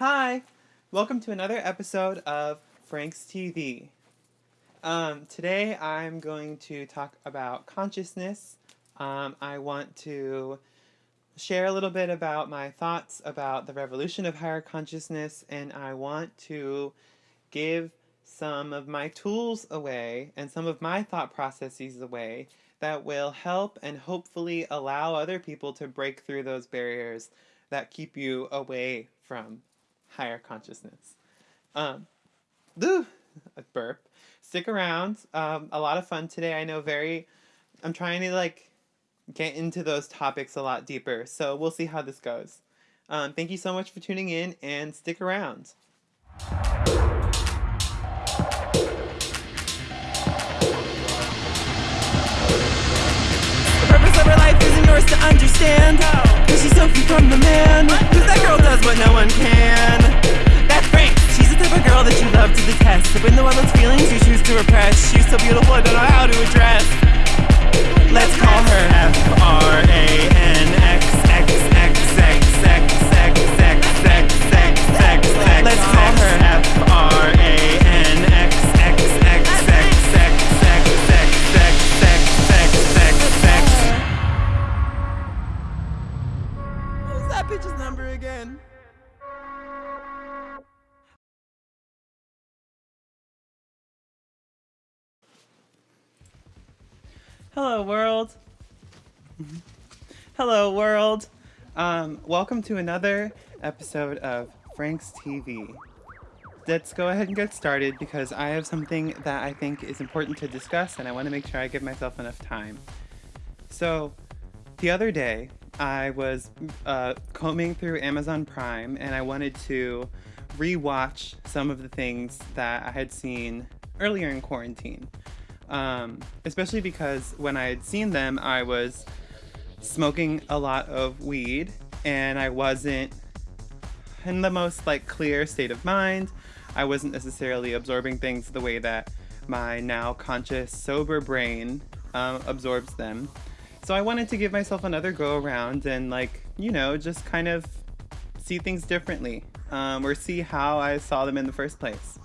Hi, welcome to another episode of Frank's TV. Um, today I'm going to talk about consciousness. Um, I want to share a little bit about my thoughts about the revolution of higher consciousness, and I want to give some of my tools away and some of my thought processes away that will help and hopefully allow other people to break through those barriers that keep you away from higher consciousness. Um, a burp. Stick around. Um, a lot of fun today. I know very. I'm trying to like get into those topics a lot deeper. So we'll see how this goes. Um, thank you so much for tuning in and stick around. Yours to understand. Cause she's so free from the man. Cause that girl does what no one can. That's Frank. She's the type of girl that you love to detest. Even though all those feelings you choose to repress. She's so beautiful, I don't know how to address. Let's call her F R A N X X X X X X X X X X X. Let's call her bitch's number again? Hello, world. Hello, world. Um, welcome to another episode of Frank's TV. Let's go ahead and get started because I have something that I think is important to discuss and I want to make sure I give myself enough time. So, the other day, I was uh, combing through Amazon Prime and I wanted to rewatch some of the things that I had seen earlier in quarantine. Um, especially because when I had seen them, I was smoking a lot of weed and I wasn't in the most like clear state of mind. I wasn't necessarily absorbing things the way that my now conscious, sober brain um, absorbs them. So I wanted to give myself another go around and like, you know, just kind of see things differently um, or see how I saw them in the first place.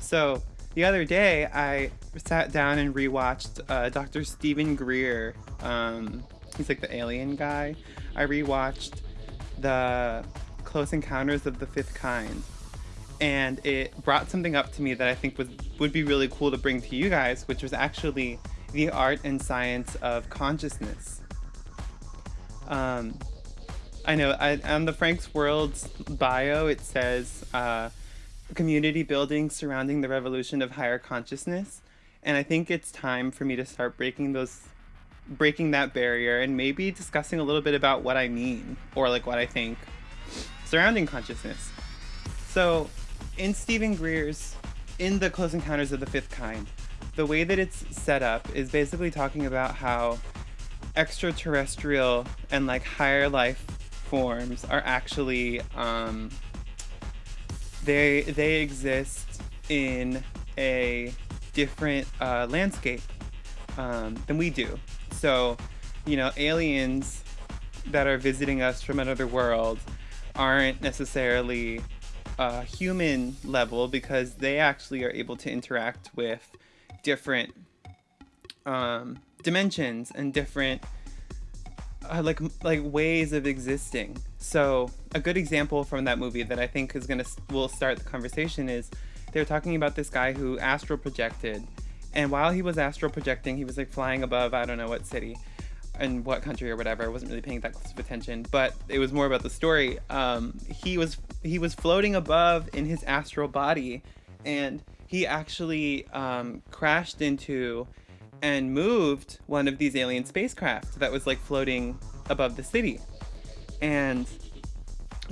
So the other day, I sat down and rewatched uh, Dr. Stephen Greer. Um, he's like the alien guy. I rewatched the Close Encounters of the Fifth Kind, and it brought something up to me that I think was would be really cool to bring to you guys, which was actually the art and science of consciousness. Um, I know I, on the Frank's World's bio, it says. Uh, community building surrounding the revolution of higher consciousness and i think it's time for me to start breaking those breaking that barrier and maybe discussing a little bit about what i mean or like what i think surrounding consciousness so in stephen greer's in the close encounters of the fifth kind the way that it's set up is basically talking about how extraterrestrial and like higher life forms are actually um, they they exist in a different uh, landscape um, than we do. So, you know, aliens that are visiting us from another world aren't necessarily a human level because they actually are able to interact with different um, dimensions and different uh, like like ways of existing. So a good example from that movie that I think is gonna will start the conversation is they're talking about this guy who astral projected, and while he was astral projecting, he was like flying above I don't know what city, and what country or whatever. I wasn't really paying that close of attention, but it was more about the story. Um, he was he was floating above in his astral body, and he actually um, crashed into and moved one of these alien spacecraft that was like floating above the city. And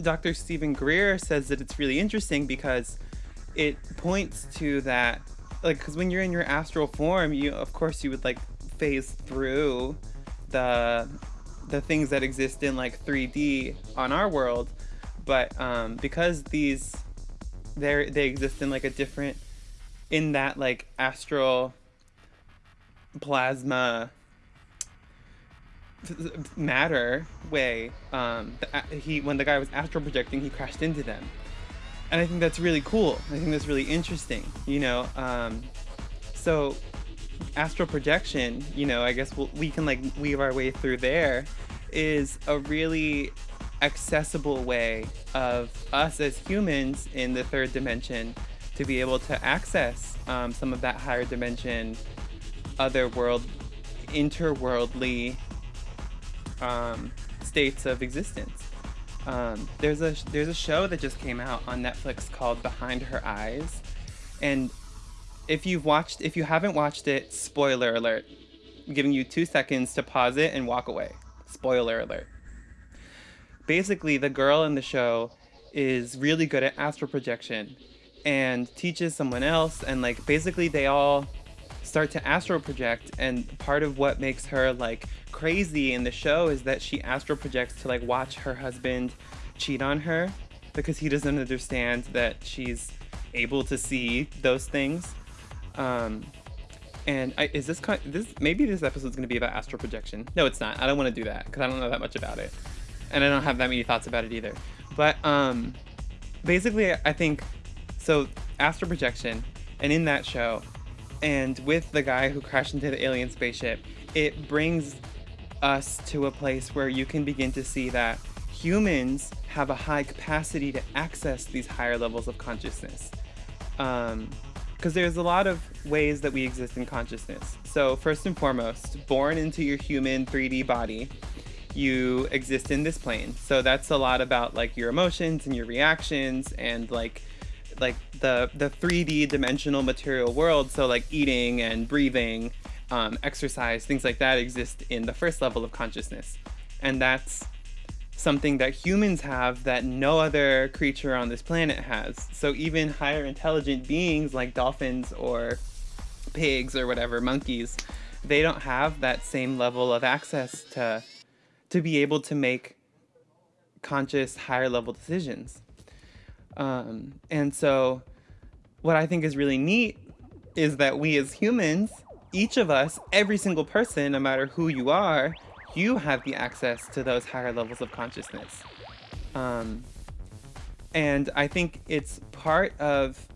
Dr. Stephen Greer says that it's really interesting because it points to that, like, because when you're in your astral form, you, of course, you would like phase through the the things that exist in like 3D on our world, but um, because these they they exist in like a different in that like astral plasma matter way. Um, the, he when the guy was astral projecting, he crashed into them, and I think that's really cool. I think that's really interesting. You know, um, so astral projection. You know, I guess we'll, we can like weave our way through there. Is a really accessible way of us as humans in the third dimension to be able to access um, some of that higher dimension, other world, interworldly um, states of existence. Um, there's a there's a show that just came out on Netflix called Behind Her Eyes, and if you've watched if you haven't watched it, spoiler alert, I'm giving you two seconds to pause it and walk away. Spoiler alert. Basically, the girl in the show is really good at astral projection and teaches someone else and like basically they all start to astral project and part of what makes her like crazy in the show is that she astral projects to like watch her husband cheat on her because he doesn't understand that she's able to see those things. Um and I, is this kind this maybe this episode's going to be about astral projection. No it's not. I don't want to do that because i don't know that much about it and i don't have that many thoughts about it either. But um basically i think so astral projection and in that show and with the guy who crashed into the alien spaceship, it brings us to a place where you can begin to see that humans have a high capacity to access these higher levels of consciousness. Because um, there's a lot of ways that we exist in consciousness. So, first and foremost, born into your human 3D body, you exist in this plane. So, that's a lot about like your emotions and your reactions and like like the the 3D dimensional material world. So like eating and breathing, um, exercise, things like that exist in the first level of consciousness, and that's something that humans have that no other creature on this planet has. So even higher intelligent beings like dolphins or pigs or whatever, monkeys, they don't have that same level of access to to be able to make conscious higher level decisions. Um, and so, what I think is really neat is that we as humans, each of us, every single person, no matter who you are, you have the access to those higher levels of consciousness. Um, and I think it's part of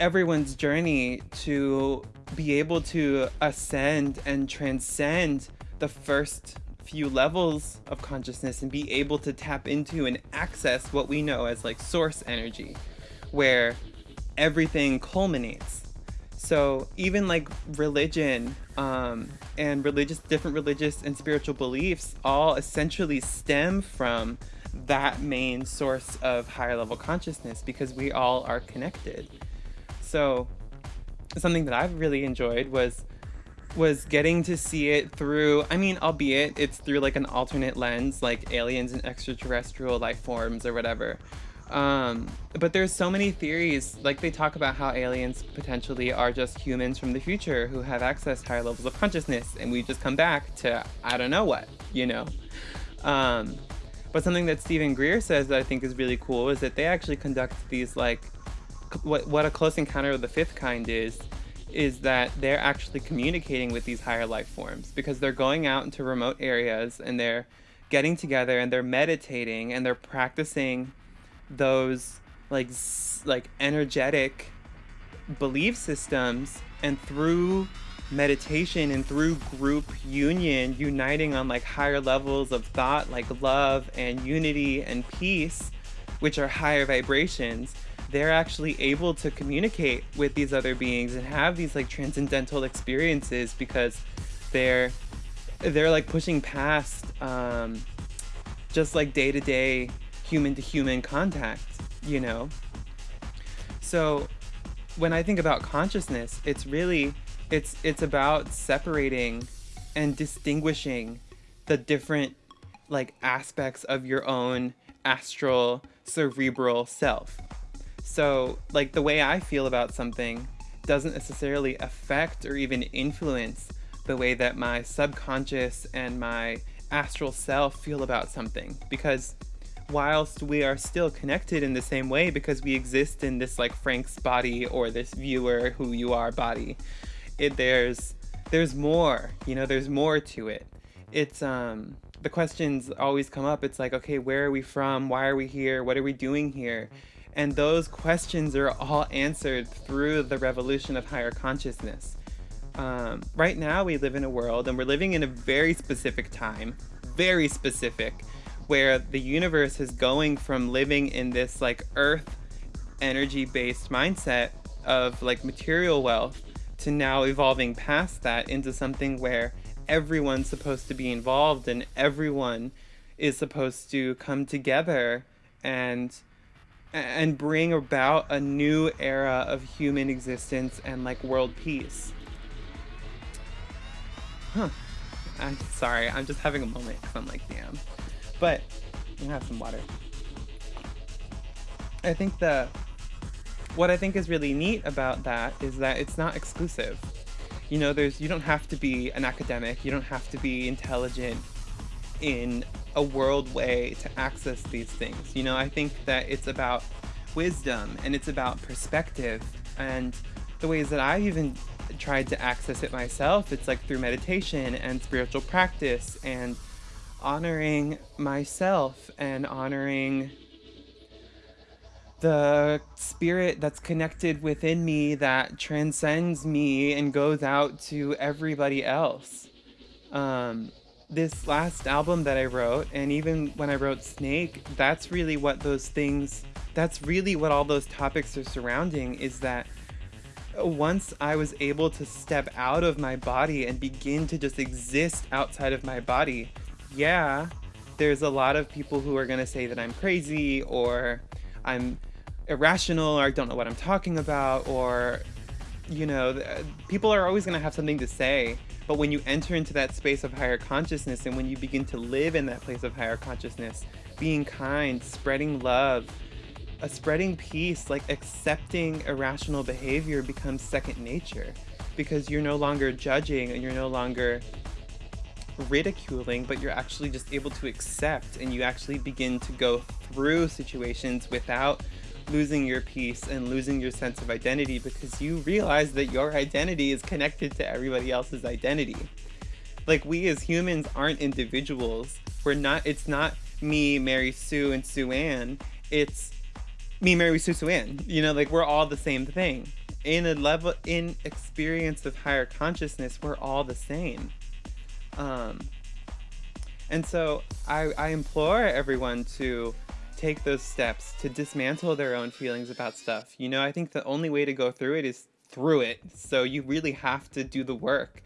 everyone's journey to be able to ascend and transcend the first few levels of consciousness and be able to tap into and access what we know as like source energy, where everything culminates. So even like religion um, and religious, different religious and spiritual beliefs all essentially stem from that main source of higher level consciousness because we all are connected. So something that I've really enjoyed was was getting to see it through i mean albeit it's through like an alternate lens like aliens and extraterrestrial life forms or whatever. Um, but there's so many theories like they talk about how aliens potentially are just humans from the future who have access higher levels of consciousness and we just come back to i don't know what you know? Um, but something that Stephen Greer says that I think is really cool is that they actually conduct these like what what a close encounter of the fifth kind is is that they're actually communicating with these higher life forms because they're going out into remote areas and they're getting together and they're meditating and they're practicing those like like energetic belief systems and through meditation and through group union uniting on like higher levels of thought like love and unity and peace which are higher vibrations they're actually able to communicate with these other beings and have these like transcendental experiences because they're they're like pushing past um, just like day to day human to human contact, you know. So when I think about consciousness, it's really it's it's about separating and distinguishing the different like aspects of your own astral cerebral self so, like, the way I feel about something doesn't necessarily affect or even influence the way that my subconscious and my astral self feel about something. Because whilst we are still connected in the same way because we exist in this like Frank's body or this viewer who you are body, it there's there's more, you know, there's more to it. it's um the questions always come up. It's like, okay, where are we from? Why are we here? What are we doing here? And those questions are all answered through the revolution of higher consciousness. Um, right now, we live in a world, and we're living in a very specific time, very specific, where the universe is going from living in this like earth energy based mindset of like material wealth to now evolving past that into something where everyone's supposed to be involved and everyone is supposed to come together and and bring about a new era of human existence and like world peace. Huh. I'm sorry, I'm just having a moment because I'm like, damn. But gonna have some water. I think the what I think is really neat about that is that it's not exclusive. You know, there's you don't have to be an academic, you don't have to be intelligent in a world way to access these things. You know, I think that it's about wisdom and it's about perspective and the ways that I've even tried to access it myself, it's like through meditation and spiritual practice and honoring myself and honoring the spirit that's connected within me that transcends me and goes out to everybody else. Um, this last album that I wrote, and even when I wrote Snake, that's really what those things, that's really what all those topics are surrounding is that once I was able to step out of my body and begin to just exist outside of my body, yeah, there's a lot of people who are going to say that I'm crazy or I'm irrational or I don't know what I'm talking about or you know, uh, people are always going to have something to say. But when you enter into that space of higher consciousness and when you begin to live in that place of higher consciousness, being kind, spreading love, a spreading peace, like accepting irrational behavior becomes second nature because you're no longer judging and you're no longer ridiculing, but you're actually just able to accept and you actually begin to go through situations without losing your peace and losing your sense of identity because you realize that your identity is connected to everybody else's identity. Like we as humans aren't individuals. We're not it's not me, Mary Sue and Sue Ann. It's me, Mary Sue Sue Ann. You know, like we're all the same thing. In a level in experience of higher consciousness, we're all the same. Um and so I, I implore everyone to take those steps to dismantle their own feelings about stuff. You know, I think the only way to go through it is through it. So you really have to do the work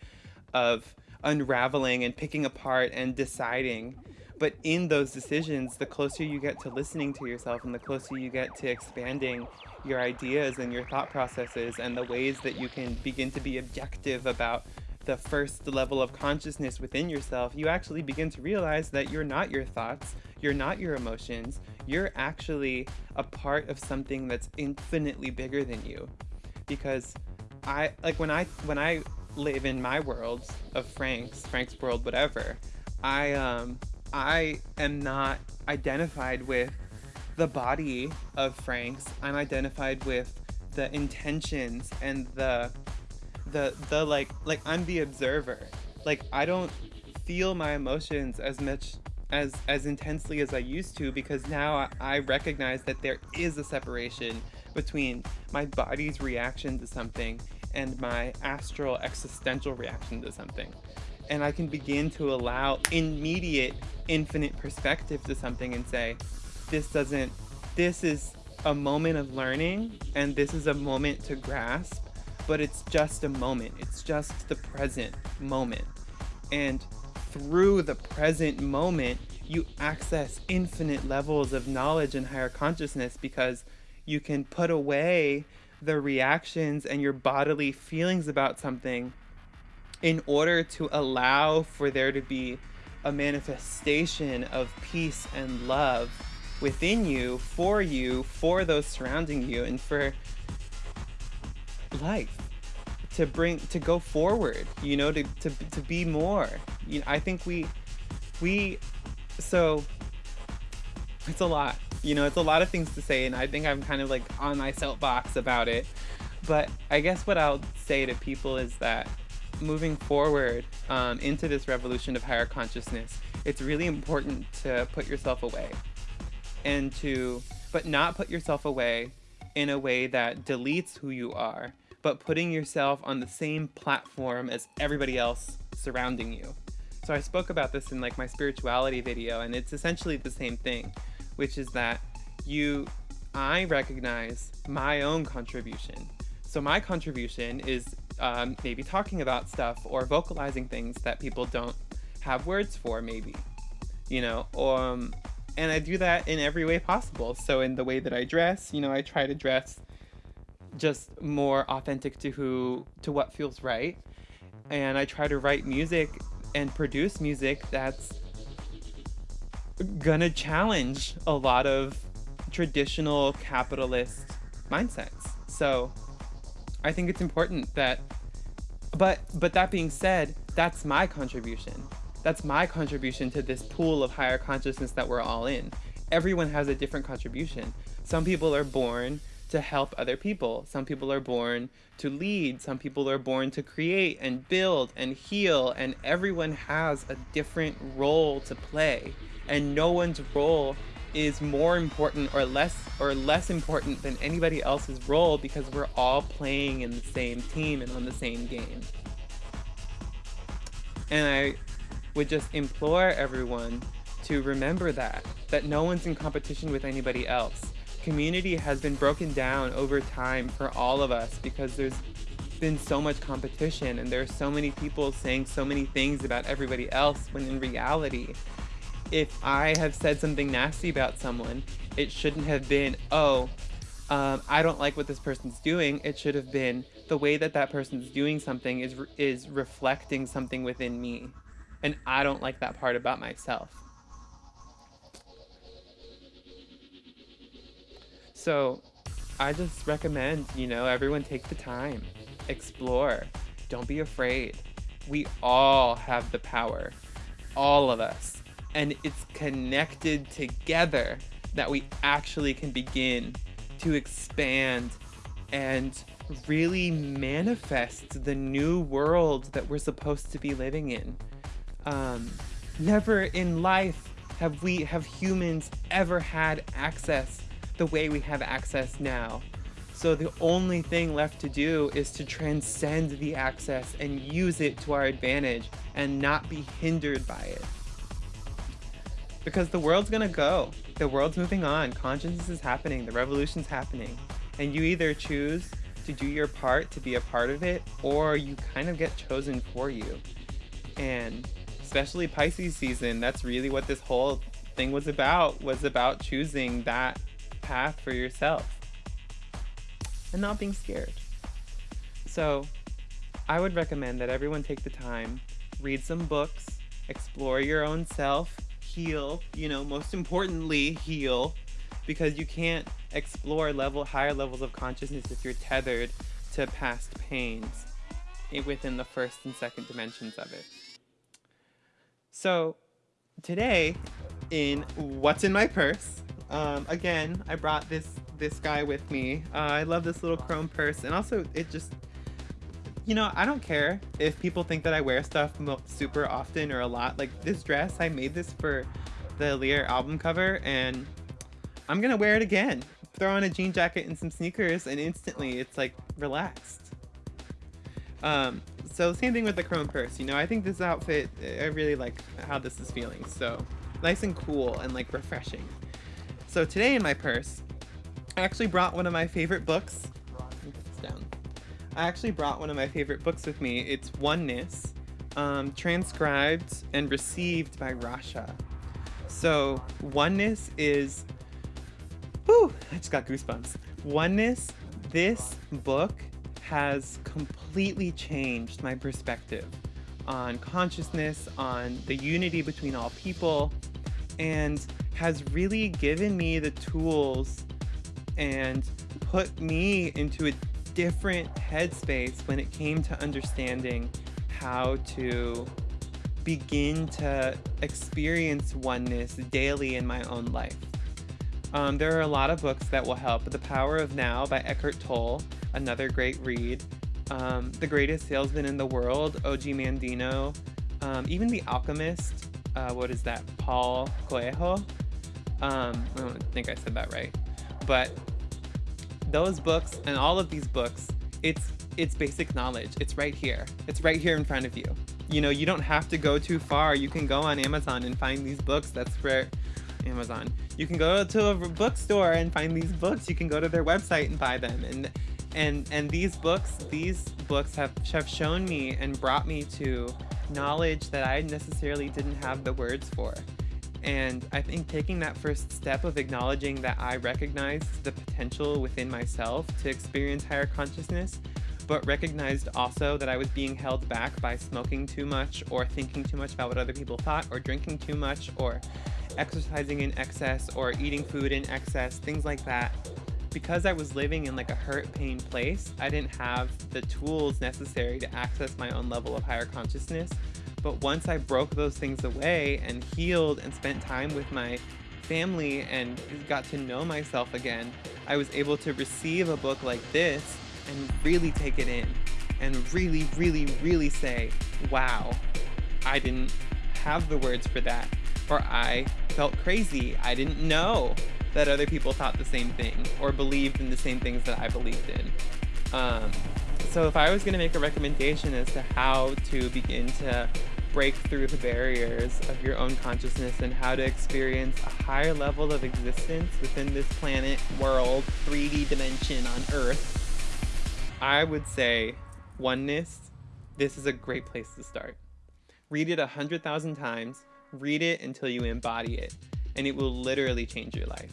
of unraveling and picking apart and deciding. But in those decisions, the closer you get to listening to yourself and the closer you get to expanding your ideas and your thought processes and the ways that you can begin to be objective about the first level of consciousness within yourself, you actually begin to realize that you're not your thoughts, you're not your emotions, you're actually a part of something that's infinitely bigger than you. Because I like when I when I live in my world of Frank's, Frank's world, whatever, I um I am not identified with the body of Frank's. I'm identified with the intentions and the the the like like I'm the observer. Like I don't feel my emotions as much as as intensely as I used to because now I, I recognize that there is a separation between my body's reaction to something and my astral existential reaction to something. And I can begin to allow immediate infinite perspective to something and say, this doesn't, this is a moment of learning and this is a moment to grasp but it's just a moment. It's just the present moment. And through the present moment, you access infinite levels of knowledge and higher consciousness because you can put away the reactions and your bodily feelings about something in order to allow for there to be a manifestation of peace and love within you, for you, for those surrounding you, and for life to bring to go forward you know to to, to be more. You know, i think we we so it's a lot you know it's a lot of things to say and i think i'm kind of like on my soapbox about it. But i guess what i'll say to people is that moving forward um, into this revolution of higher consciousness, it's really important to put yourself away and to, but not put yourself away in a way that deletes who you are, but putting yourself on the same platform as everybody else surrounding you. So I spoke about this in like my spirituality video, and it's essentially the same thing, which is that you, I recognize my own contribution. So my contribution is um, maybe talking about stuff or vocalizing things that people don't have words for, maybe, you know, um, and I do that in every way possible. So in the way that I dress, you know, I try to dress just more authentic to who to what feels right. And I try to write music and produce music that's gonna challenge a lot of traditional capitalist mindsets. So I think it's important that but but that being said, that's my contribution. That's my contribution to this pool of higher consciousness that we're all in. Everyone has a different contribution. Some people are born to help other people. Some people are born to lead. Some people are born to create and build and heal. And everyone has a different role to play. And no one's role is more important or less or less important than anybody else's role because we're all playing in the same team and on the same game. And I would just implore everyone to remember that, that no one's in competition with anybody else. Community has been broken down over time for all of us because there's been so much competition and there are so many people saying so many things about everybody else when in reality, if I have said something nasty about someone, it shouldn't have been, oh, um, I don't like what this person's doing. It should have been the way that that person's doing something is is reflecting something within me and I don't like that part about myself. So I just recommend, you know, everyone take the time, explore, don't be afraid. We all have the power, all of us, and it's connected together that we actually can begin to expand and really manifest the new world that we're supposed to be living in. Um, never in life have we have humans ever had access the way we have access now. So the only thing left to do is to transcend the access and use it to our advantage and not be hindered by it. Because the world's gonna go. The world's moving on. Consciousness is happening. The revolution's happening. And you either choose to do your part to be a part of it, or you kind of get chosen for you. And especially Pisces season, that's really what this whole thing was about, was about choosing that path for yourself and not being scared. So I would recommend that everyone take the time, read some books, explore your own self, heal, you know, most importantly, heal, because you can't explore level higher levels of consciousness if you're tethered to past pains within the first and second dimensions of it. So today in What's in My Purse, um, again, I brought this this guy with me. Uh, I love this little chrome purse and also it just, you know, I don't care if people think that I wear stuff super often or a lot. Like this dress, I made this for the Lear album cover and I'm gonna wear it again. Throw on a jean jacket and some sneakers and instantly it's like relaxed. Um, so same thing with the chrome purse, you know, I think this outfit, I really like how this is feeling. So nice and cool and like refreshing. So today in my purse, I actually brought one of my favorite books. down. I actually brought one of my favorite books with me. It's Oneness, um, transcribed and received by Rasha. So Oneness is, whew, I just got goosebumps. Oneness, this book has completely changed my perspective on consciousness, on the unity between all people, and has really given me the tools and put me into a different headspace when it came to understanding how to begin to experience oneness daily in my own life. Um, there are a lot of books that will help. The Power of Now by Eckhart Tolle another great read. um, The Greatest Salesman in the World, O.G. Mandino, um, even The Alchemist, uh, what is that, Paul Coelho? Um, I don't think I said that right. But those books and all of these books, it's it's basic knowledge. It's right here. It's right here in front of you. You know, you don't have to go too far. You can go on Amazon and find these books. That's for Amazon. You can go to a bookstore and find these books. You can go to their website and buy them. And and and these books, these books have have shown me and brought me to knowledge that I necessarily didn't have the words for. And I think taking that first step of acknowledging that I recognize the potential within myself to experience higher consciousness, but recognized also that I was being held back by smoking too much or thinking too much about what other people thought or drinking too much or exercising in excess or eating food in excess, things like that. Because I was living in like a hurt pain place, I didn't have the tools necessary to access my own level of higher consciousness. But once I broke those things away and healed and spent time with my family and got to know myself again, I was able to receive a book like this and really take it in and really, really, really say, wow, I didn't have the words for that. Or I felt crazy. I didn't know that other people thought the same thing or believed in the same things that I believed in. Um, so if I was going to make a recommendation as to how to begin to break through the barriers of your own consciousness and how to experience a higher level of existence within this planet, world, 3D dimension on Earth, I would say oneness, this is a great place to start. Read it a hundred thousand times, read it until you embody it, and it will literally change your life.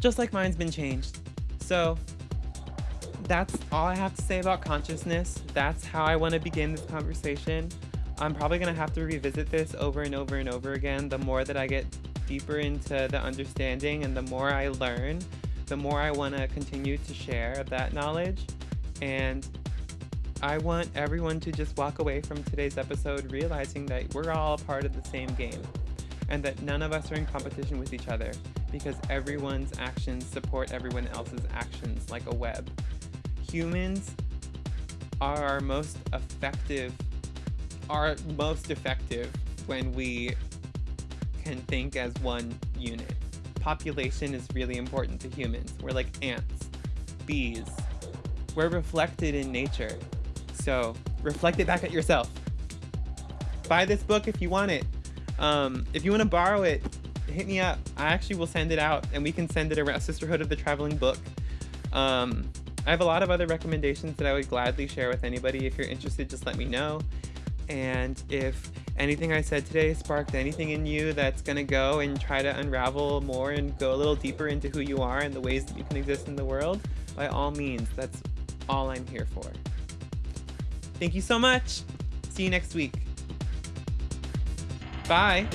Just like mine's been changed. So that's all I have to say about consciousness. That's how I want to begin this conversation. I'm probably going to have to revisit this over and over and over again the more that I get deeper into the understanding and the more I learn, the more I want to continue to share that knowledge. And I want everyone to just walk away from today's episode realizing that we're all part of the same game and that none of us are in competition with each other because everyone's actions support everyone else's actions like a web humans are our most effective are most effective when we can think as one unit. Population is really important to humans. We're like ants, bees. We're reflected in nature. So reflect it back at yourself. Buy this book if you want it. Um, if you want to borrow it, hit me up. I actually will send it out and we can send it around Sisterhood of the Traveling Book. Um, I have a lot of other recommendations that I would gladly share with anybody. If you're interested, just let me know. And if anything I said today sparked anything in you that's going to go and try to unravel more and go a little deeper into who you are and the ways that you can exist in the world, by all means, that's all I'm here for. Thank you so much. See you next week. Bye.